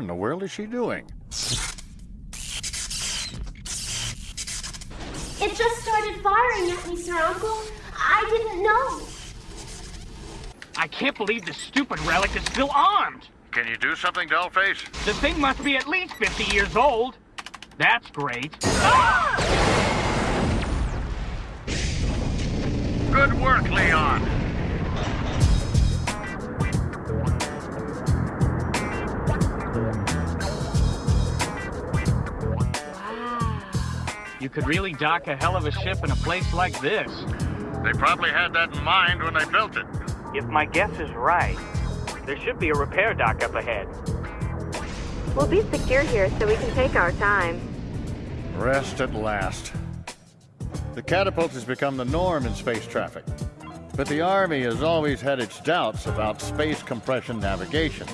in the world is she doing? It just started firing at me, Sir Uncle. I didn't know. I can't believe this stupid relic is still armed. Can you do something, Dollface? The thing must be at least 50 years old. That's great. Ah! Good work, Leon. You could really dock a hell of a ship in a place like this. They probably had that in mind when they built it. If my guess is right, there should be a repair dock up ahead. We'll be secure here so we can take our time. Rest at last. The catapult has become the norm in space traffic. But the Army has always had its doubts about space compression navigation.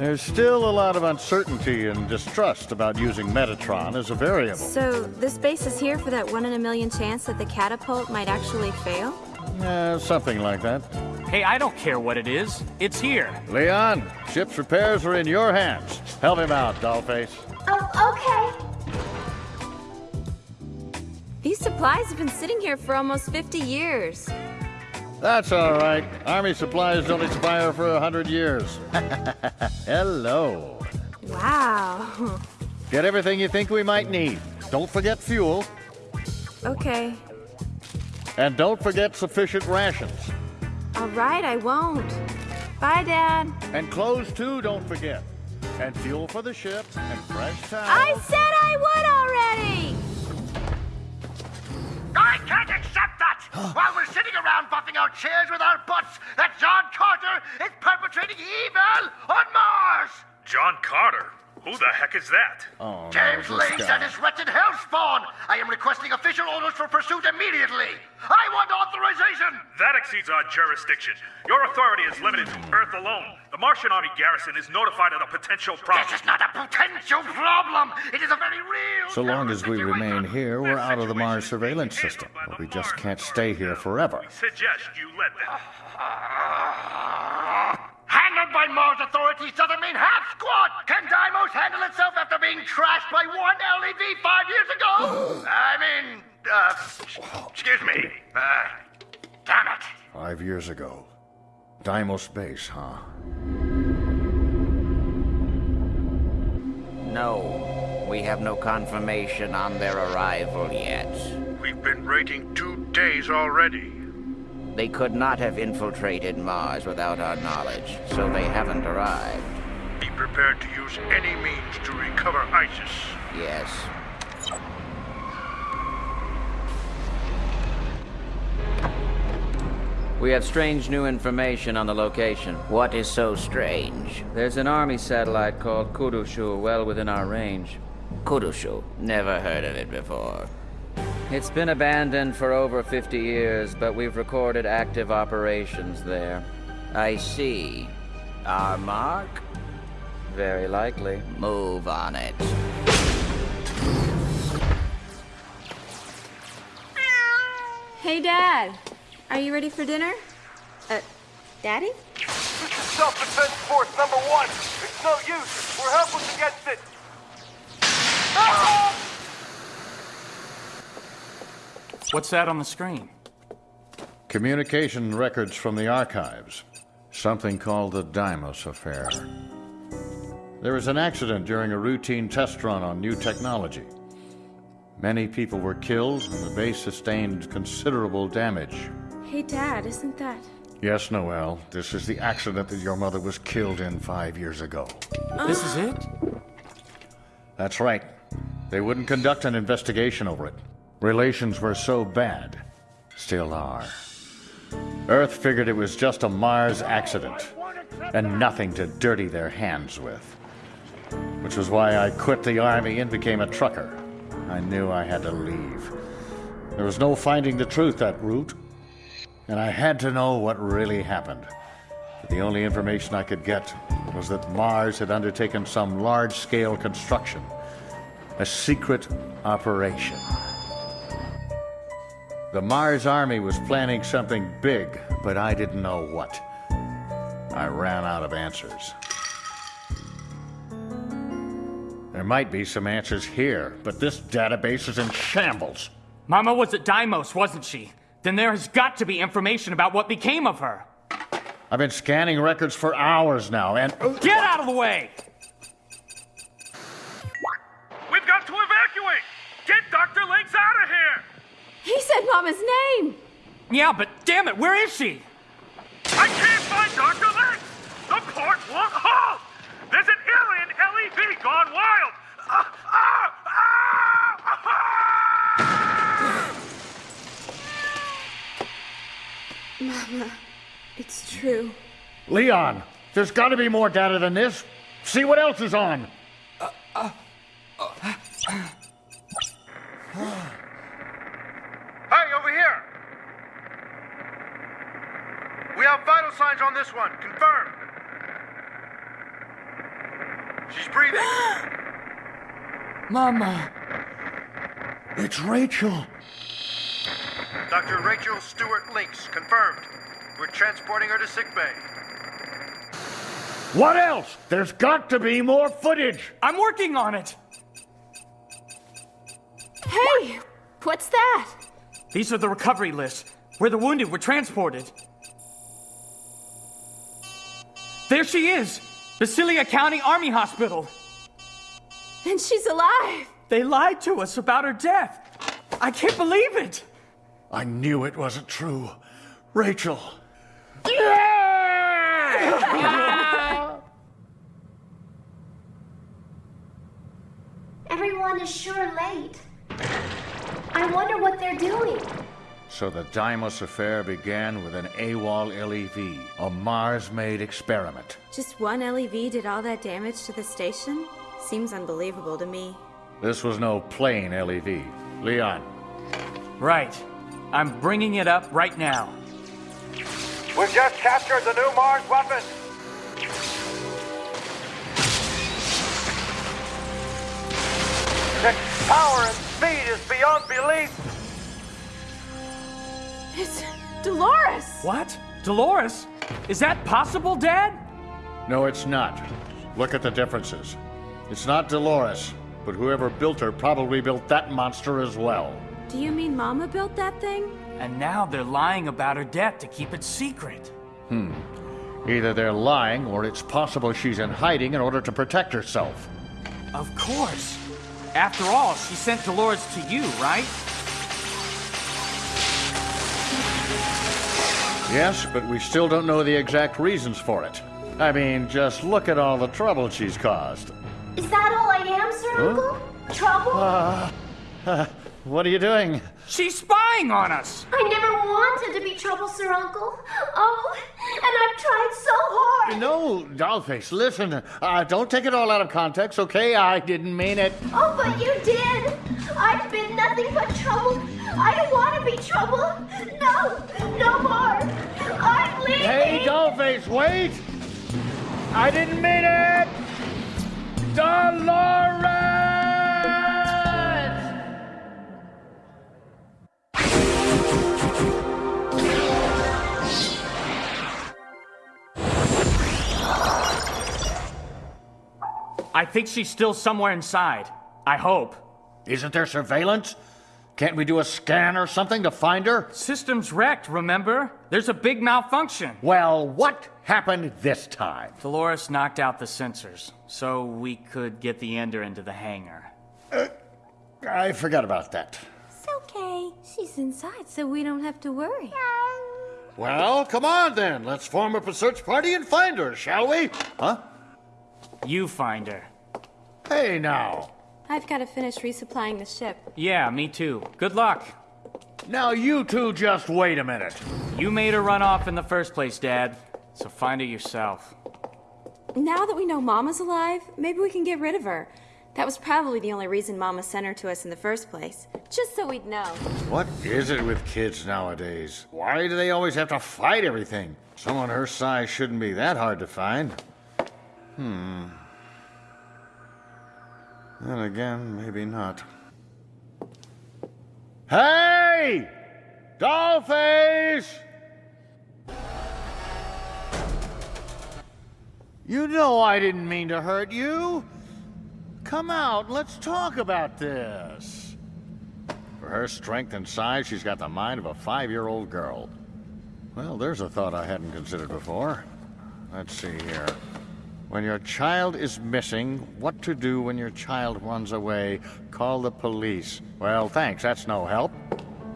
There's still a lot of uncertainty and distrust about using Metatron as a variable. So, this base is here for that one in a million chance that the catapult might actually fail? Yeah, something like that. Hey, I don't care what it is. It's here. Leon, ship's repairs are in your hands. Help him out, Dollface. Oh, okay. These supplies have been sitting here for almost 50 years. That's all right. Army supplies don't expire for a hundred years. Hello. Wow. Get everything you think we might need. Don't forget fuel. Okay. And don't forget sufficient rations. All right, I won't. Bye, Dad. And clothes, too, don't forget. And fuel for the ship, and fresh towels. I said I would already! Sitting around buffing our chairs with our butts, that John Carter is perpetrating evil on Mars! John Carter? Who the heck is that? Oh, James no, this Lynch guy. and his wretched hellspawn! I am requesting official orders for pursuit immediately! I want authorization! That exceeds our jurisdiction. Your authority is limited to Earth alone. The Martian Army garrison is notified of the potential problem. This is not a potential problem! It is a very real So long as we remain here, we're out of the Mars surveillance system. But we just can't stay here forever. We suggest you let them. Handled by Mars authorities excuse me. Uh, damn it. Five years ago. Deimos Base, huh? No, we have no confirmation on their arrival yet. We've been waiting two days already. They could not have infiltrated Mars without our knowledge, so they haven't arrived. Be prepared to use any means to recover Isis. Yes. We have strange new information on the location. What is so strange? There's an army satellite called Kudushu well within our range. Kudushu. Never heard of it before. It's been abandoned for over 50 years, but we've recorded active operations there. I see. Our mark? Very likely. Move on it. Hey, Dad. Are you ready for dinner? Uh, Daddy? This is self-defense force number one. It's no use. We're helpless against it. What's that on the screen? Communication records from the archives. Something called the Deimos Affair. There was an accident during a routine test run on new technology. Many people were killed, and the base sustained considerable damage. Hey, Dad, isn't that... Yes, Noel, this is the accident that your mother was killed in five years ago. This is it? That's right. They wouldn't conduct an investigation over it. Relations were so bad. Still are. Earth figured it was just a Mars accident, and nothing to dirty their hands with. Which was why I quit the Army and became a trucker. I knew I had to leave. There was no finding the truth that route, and I had to know what really happened. But the only information I could get was that Mars had undertaken some large scale construction, a secret operation. The Mars Army was planning something big, but I didn't know what. I ran out of answers. There might be some answers here, but this database is in shambles. Mama was at Deimos, wasn't she? Then there has got to be information about what became of her. I've been scanning records for hours now, and. Get out of the way! We've got to evacuate! Get Dr. Links out of here! He said Mama's name! Yeah, but damn it, where is she? I can't find Dr. Links! The port won't halt! There's an alien LEV gone wild! Ah, ah, ah, ah! Mama, it's true. Leon, there's got to be more data than this. See what else is on. Hey, over here! We have vital signs on this one. Confirmed. She's breathing. Mama. It's Rachel. Dr. Rachel Stewart Links. Confirmed. We're transporting her to sickbay. What else? There's got to be more footage. I'm working on it. Hey, what's that? These are the recovery lists, where the wounded were transported. There she is! Basilia County Army Hospital. And she's alive! They lied to us about her death. I can't believe it! I knew it wasn't true. Rachel. Everyone is sure late. I wonder what they're doing. So the Deimos affair began with an AWOL LEV, a Mars-made experiment. Just one LEV did all that damage to the station? Seems unbelievable to me. This was no plain LEV. Leon, Right. I'm bringing it up right now. We've just captured the new Mars weapon. Its power and speed is beyond belief. It's Dolores! What? Dolores? Is that possible, Dad? no, it's not. Look at the differences. It's not Dolores, but whoever built her probably built that monster as well. Do you mean Mama built that thing? And now they're lying about her death to keep it secret. Hmm. Either they're lying, or it's possible she's in hiding in order to protect herself. Of course. After all, she sent Dolores to you, right? Yes, but we still don't know the exact reasons for it. I mean, just look at all the trouble she's caused. Is that all I am, Sir Uncle? Trouble? What are you doing? She's spying on us! I never wanted to be trouble, Sir Uncle. Oh, and I've tried so hard. No, Dollface, listen. Uh, don't take it all out of context, okay? I didn't mean it. Oh, but you did. I've been nothing but trouble. I don't want to be trouble. No, no more. I'm leaving. Hey, Dollface, wait! I didn't mean it! Dolores! I think she's still somewhere inside. I hope. Isn't there surveillance? Can't we do a scan or something to find her? System's wrecked, remember? There's a big malfunction. Well, what happened this time? Dolores knocked out the sensors, so we could get the Ender into the hangar. I forgot about that. It's okay. She's inside, so we don't have to worry. Well, come on then. Let's form up a search party and find her, shall we? Huh? You find her. Hey now. I've got to finish resupplying the ship. Yeah, me too. Good luck. Now you two just wait a minute. You made her run off in the first place, Dad. So find her yourself. Now that we know Mama's alive, maybe we can get rid of her. That was probably the only reason Mama sent her to us in the first place. Just so we'd know. What is it with kids nowadays? Why do they always have to fight everything? Someone her size shouldn't be that hard to find. Hmm. Then again, maybe not. Hey! Dollface! You know I didn't mean to hurt you. Come out, let's talk about this. For her strength and size, she's got the mind of a five-year-old girl. Well, there's a thought I hadn't considered before. Let's see here. When your child is missing, what to do when your child runs away? Call the police. Well, thanks, that's no help.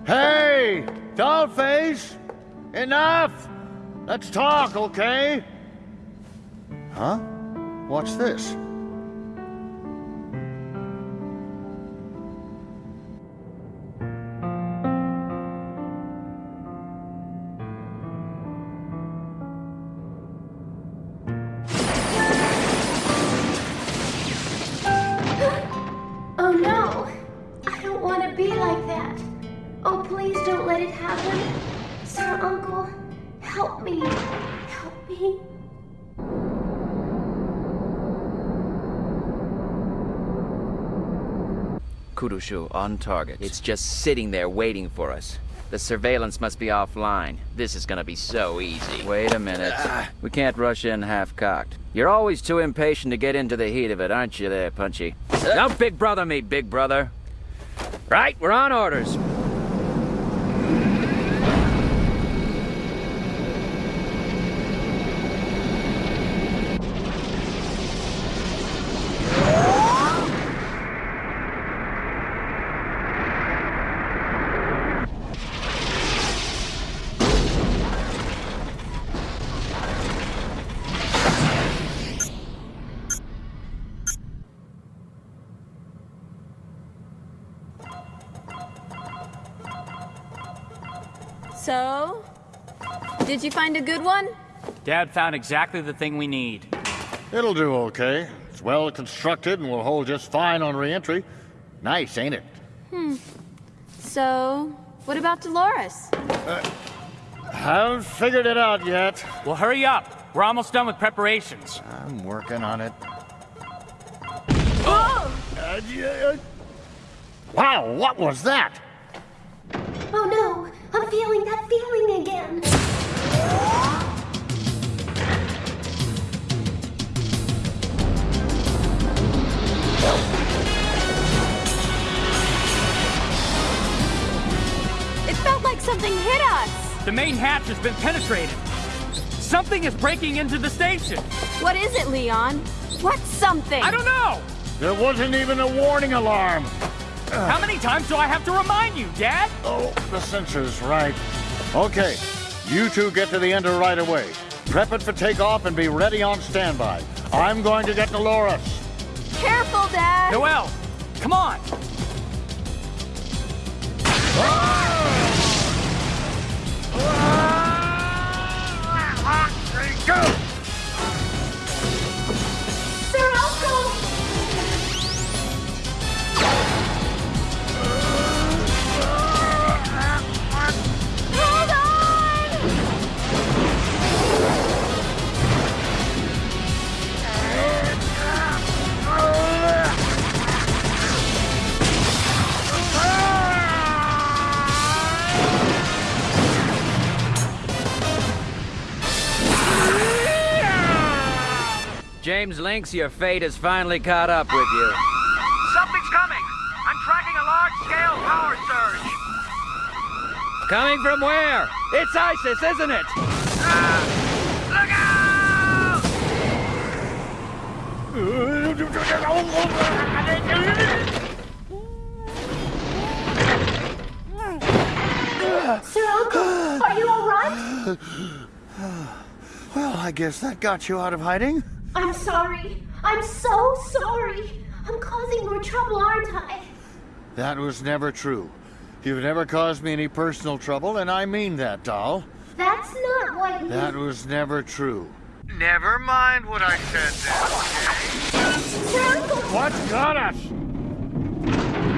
Hey! Dollface! Enough! Let's talk, okay? Huh? What's this? Kudushu on target. It's just sitting there waiting for us. The surveillance must be offline. This is gonna be so easy. Wait a minute. Ah. We can't rush in half-cocked. You're always too impatient to get into the heat of it, aren't you there, Punchy? Don't big brother me, big brother. Right, we're on orders. So, did you find a good one? Dad found exactly the thing we need. It'll do okay. It's well constructed and will hold just fine on re-entry. Nice, ain't it? Hmm. So, what about Dolores? Haven't figured it out yet. Well, hurry up. We're almost done with preparations. I'm working on it. Oh! Uh, yeah, uh, Wow, what was that? Oh no! I'm feeling that feeling again. It felt like something hit us! The main hatch has been penetrated. Something is breaking into the station. What is it, Leon? What's something? I don't know. There wasn't even a warning alarm. How many times do I have to remind you, Dad? Oh, the sensor's right. Okay, you two get to the ender right away. Prep it for takeoff and be ready on standby. I'm going to get Dolores. Careful, Dad! Noel, come on. Ah! Ah! Ah! Go! James Links, your fate has finally caught up with you. Something's coming! I'm tracking a large-scale power surge! Coming from where? It's ISIS, isn't it? Look out! Sir Uncle, are you alright? Well, I guess that got you out of hiding. I'm sorry. I'm so sorry. I'm causing more trouble, aren't I? That was never true. You've never caused me any personal trouble, and I mean that, doll. That's not what you... That was never true. Never mind what I said then, Sir Uncle! What's got us?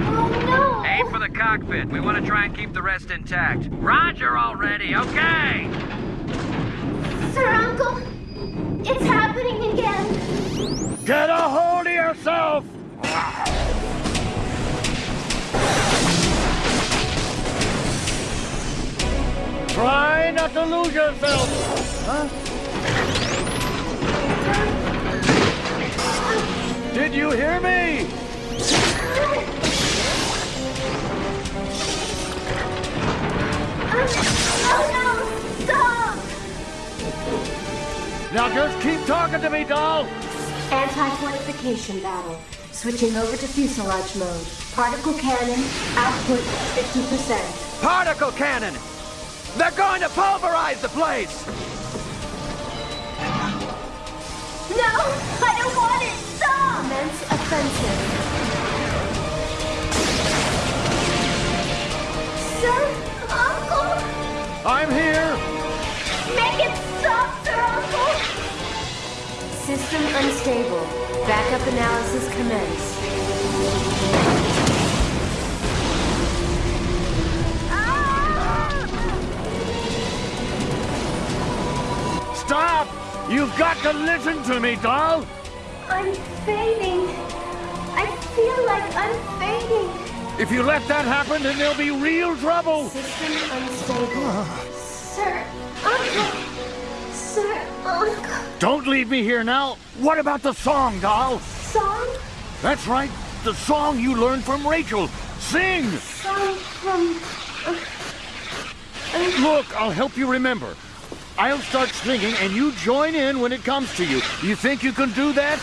Oh no! Aim for the cockpit. We want to try and keep the rest intact. Roger already, okay? Sir Uncle! It's happening again! Get a hold of yourself! Try not to lose yourself. Huh? Did you hear me? Oh no! Now just keep talking to me, doll. Anti-fortification battle. Switching over to fuselage mode. Particle cannon, output 50%. Particle cannon! They're going to pulverize the place! No! I don't want it! Stop! Commence offensive. System unstable. Backup analysis commence. Stop! You've got to listen to me, doll. I'm fading. I feel like I'm fading. If you let that happen, then there'll be real trouble. System unstable. Sir Uncle! Sir Uncle! Leave me here now. What about the song, doll? Song? That's right. The song you learned from Rachel. Sing! Song from... Uh, uh. Look, I'll help you remember. I'll start singing and you join in when it comes to you. You think you can do that?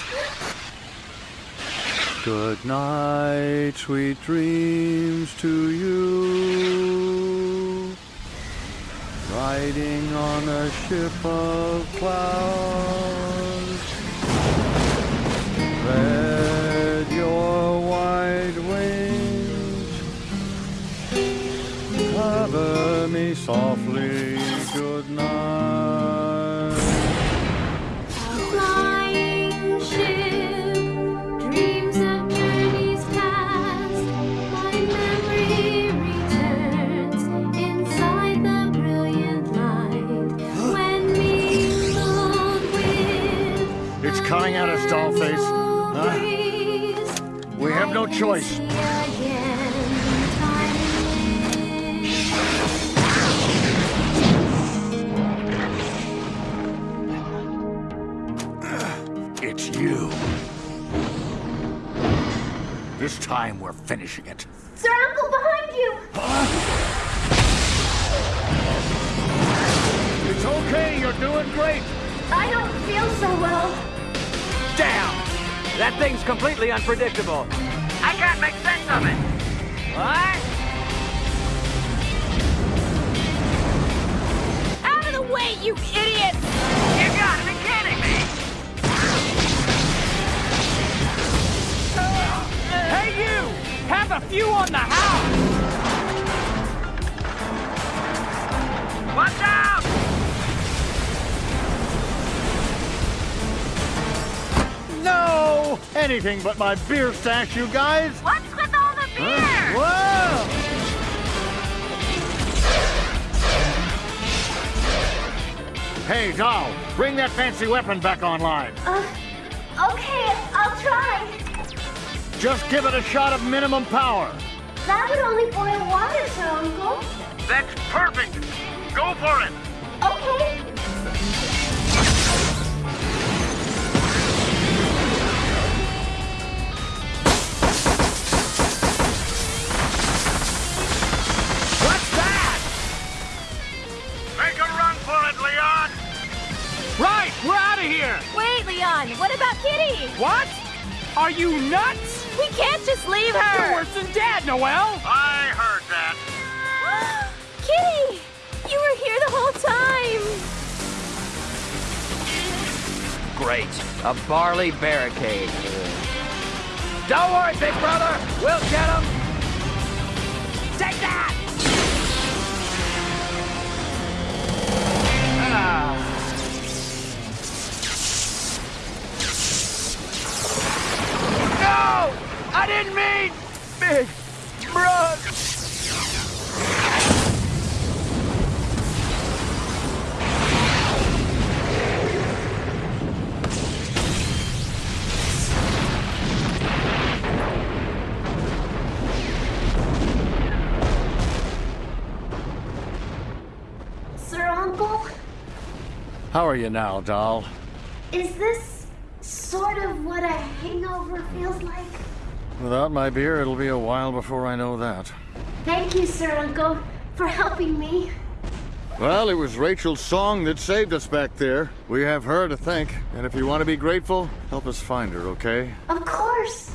Good night, sweet dreams to you. Riding on a ship of clouds. Cover me softly. Good night. Flying ship, dreams of journeys past. My memory returns inside the brilliant light. When mingled with It's coming at us, Dollface. Huh? We have no choice. This time we're finishing it. Sir Uncle, behind you! It's okay, you're doing great. I don't feel so well. Damn! That thing's completely unpredictable. I can't make sense of it. What? Out of the way, you idiots! You gotta me. Hey, you! Have a few on the house! Watch out! No! Anything but my beer stash, you guys. What's with all the beer? Whoa! Hey, doll, bring that fancy weapon back online. Uh, okay, I'll try. Just give it a shot of minimum power. That would only boil water, Sir Uncle. That's perfect. Go for it. Okay. What's that? Make a run for it, Leon. Right, we're out of here. Wait, Leon, what about Kitty? What? Are you nuts? We can't just leave her! You're her! worse than Dad, Noel. I heard that. Kitty! You were here the whole time! Great. A barley barricade. Don't worry, big brother. We'll get him. How are you now, doll? is this sort of what a hangover feels like. Without my beer, it'll be a while before I know that. Thank you, Sir Uncle, for helping me. Well, it was Rachel's song that saved us back there. We have her to thank, and if you want to be grateful, help us find her, okay? Of course.